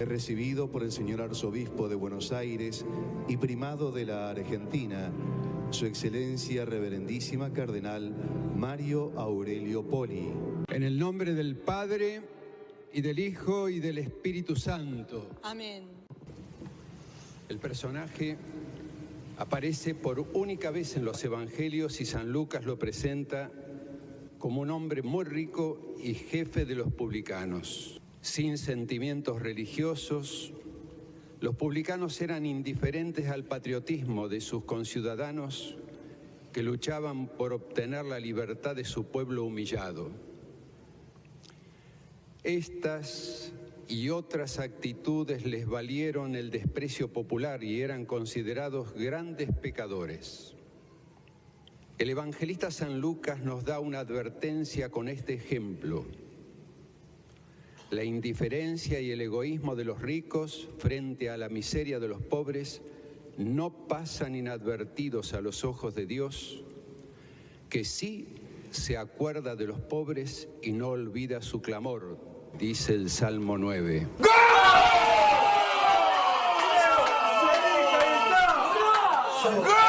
He recibido por el señor arzobispo de Buenos Aires y primado de la Argentina, su excelencia reverendísima cardenal Mario Aurelio Poli. En el nombre del Padre, y del Hijo, y del Espíritu Santo. Amén. El personaje aparece por única vez en los Evangelios y San Lucas lo presenta como un hombre muy rico y jefe de los publicanos. Sin sentimientos religiosos, los publicanos eran indiferentes al patriotismo de sus conciudadanos que luchaban por obtener la libertad de su pueblo humillado. Estas y otras actitudes les valieron el desprecio popular y eran considerados grandes pecadores. El evangelista San Lucas nos da una advertencia con este ejemplo. La indiferencia y el egoísmo de los ricos frente a la miseria de los pobres no pasan inadvertidos a los ojos de Dios, que sí se acuerda de los pobres y no olvida su clamor, dice el Salmo 9. ¡Gol!